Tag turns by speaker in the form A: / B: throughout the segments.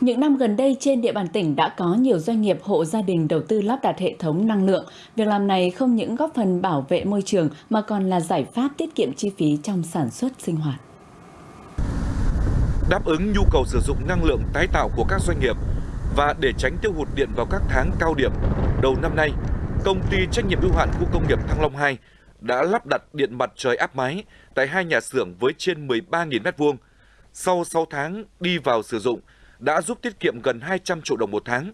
A: Những năm gần đây trên địa bàn tỉnh đã có nhiều doanh nghiệp hộ gia đình đầu tư lắp đặt hệ thống năng lượng. Việc làm này không những góp phần bảo vệ môi trường mà còn là giải pháp tiết kiệm chi phí trong sản xuất sinh hoạt.
B: Đáp ứng nhu cầu sử dụng năng lượng tái tạo của các doanh nghiệp và để tránh tiêu hụt điện vào các tháng cao điểm, đầu năm nay, công ty trách nhiệm hữu hạn khu công nghiệp Thăng Long 2 đã lắp đặt điện mặt trời áp mái tại hai nhà xưởng với trên 13.000 m2. Sau 6 tháng đi vào sử dụng, đã giúp tiết kiệm gần 200 triệu đồng một tháng.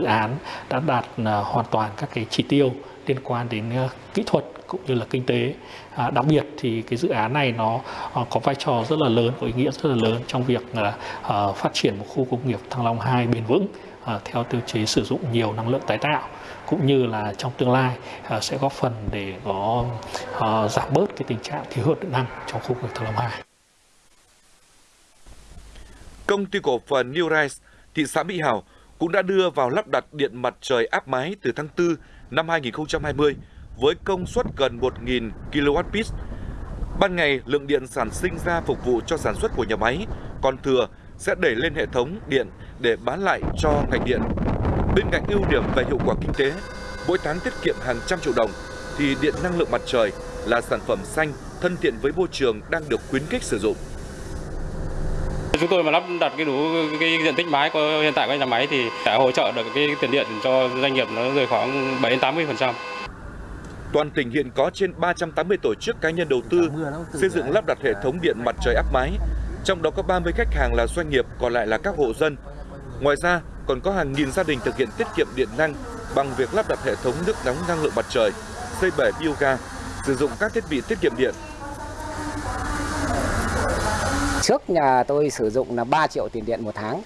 C: Dự án đã đạt à, hoàn toàn các cái chỉ tiêu liên quan đến à, kỹ thuật cũng như là kinh tế. À, đặc biệt thì cái dự án này nó à, có vai trò rất là lớn, có ý nghĩa rất là lớn trong việc à, phát triển một khu công nghiệp Thăng Long 2 bền vững à, theo tiêu chí sử dụng nhiều năng lượng tái tạo cũng như là trong tương lai à, sẽ góp phần để có à, giảm bớt cái tình trạng thiếu hụt điện năng trong khu vực Thăng Long 2
B: công ty cổ phần New Rise, thị xã Mỹ Hào cũng đã đưa vào lắp đặt điện mặt trời áp mái từ tháng 4 năm 2020 với công suất gần 1.000 kWp. Ban ngày, lượng điện sản sinh ra phục vụ cho sản xuất của nhà máy, còn thừa sẽ đẩy lên hệ thống điện để bán lại cho ngành điện. Bên cạnh ưu điểm về hiệu quả kinh tế, mỗi tháng tiết kiệm hàng trăm triệu đồng, thì điện năng lượng mặt trời là sản phẩm xanh, thân thiện với môi trường đang được khuyến khích sử dụng.
D: Chúng tôi mà lắp đặt cái đủ cái diện tích mái của hiện tại của nhà máy thì sẽ hỗ trợ được cái tiền điện cho doanh nghiệp nó rơi khoảng 7 đến 80%.
B: Toàn tỉnh hiện có trên 380 tổ chức cá nhân đầu tư xây dựng lắp đặt hệ thống điện mặt trời áp mái, trong đó có 30 khách hàng là doanh nghiệp, còn lại là các hộ dân. Ngoài ra, còn có hàng nghìn gia đình thực hiện tiết kiệm điện năng bằng việc lắp đặt hệ thống nước nóng năng lượng mặt trời, xây bể bioga, sử dụng các thiết bị tiết kiệm điện
E: Trước nhà tôi sử dụng là 3 triệu tiền điện một tháng.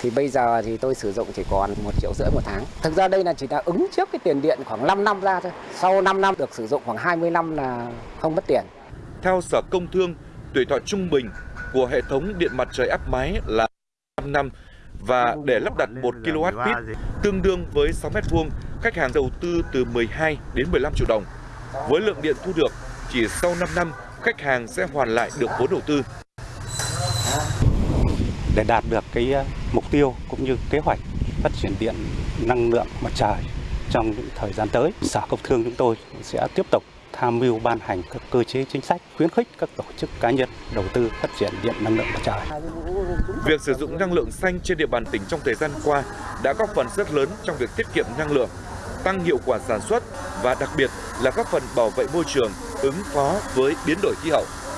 E: Thì bây giờ thì tôi sử dụng chỉ còn 1 triệu rưỡi một tháng. Thực ra đây là chỉ là ứng trước cái tiền điện khoảng 5 năm ra thôi. Sau 5 năm được sử dụng khoảng 20 năm là không mất tiền.
B: Theo Sở Công Thương, tuổi thọ trung bình của hệ thống điện mặt trời áp mái là 5 năm và để lắp đặt 1 kWh tương đương với 6 m2, khách hàng đầu tư từ 12 đến 15 triệu đồng. Với lượng điện thu được, chỉ sau 5 năm, khách hàng sẽ hoàn lại được vốn đầu tư
F: để đạt được cái ờ, mục tiêu cũng như kế hoạch phát triển điện năng lượng mặt trời trong những thời gian tới, Sở Công Thương chúng tôi sẽ tiếp tục tham mưu ban hành các cơ chế chính sách khuyến khích các tổ chức cá nhân đầu tư phát triển điện năng lượng mặt trời.
B: Việc sử dụng năng lượng xanh trên địa bàn tỉnh trong thời gian qua đã góp phần rất lớn trong việc tiết kiệm năng lượng, tăng hiệu quả sản xuất và đặc biệt là góp phần bảo vệ môi trường, ứng phó với biến đổi khí hậu.